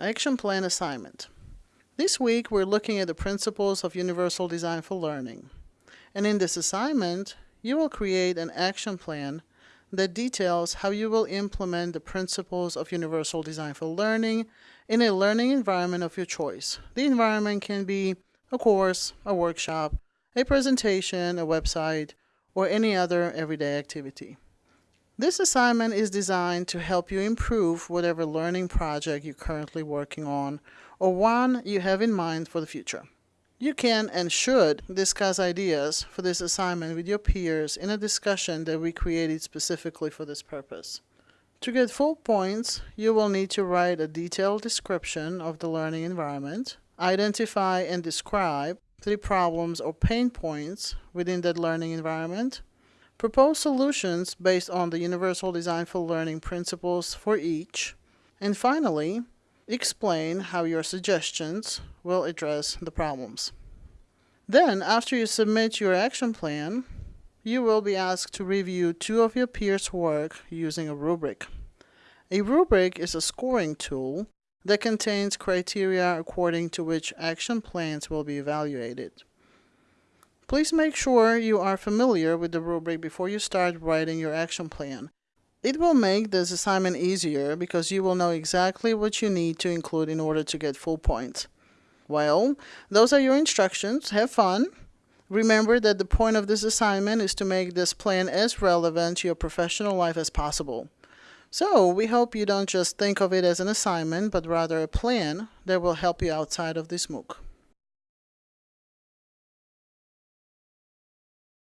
Action Plan Assignment. This week we're looking at the principles of Universal Design for Learning. And in this assignment, you will create an action plan that details how you will implement the principles of Universal Design for Learning in a learning environment of your choice. The environment can be a course, a workshop, a presentation, a website, or any other everyday activity. This assignment is designed to help you improve whatever learning project you're currently working on or one you have in mind for the future. You can and should discuss ideas for this assignment with your peers in a discussion that we created specifically for this purpose. To get full points, you will need to write a detailed description of the learning environment, identify and describe three problems or pain points within that learning environment, Propose solutions based on the Universal Design for Learning principles for each. And finally, explain how your suggestions will address the problems. Then, after you submit your action plan, you will be asked to review two of your peers' work using a rubric. A rubric is a scoring tool that contains criteria according to which action plans will be evaluated. Please make sure you are familiar with the rubric before you start writing your action plan. It will make this assignment easier because you will know exactly what you need to include in order to get full points. Well, those are your instructions. Have fun. Remember that the point of this assignment is to make this plan as relevant to your professional life as possible. So, we hope you don't just think of it as an assignment, but rather a plan that will help you outside of this MOOC.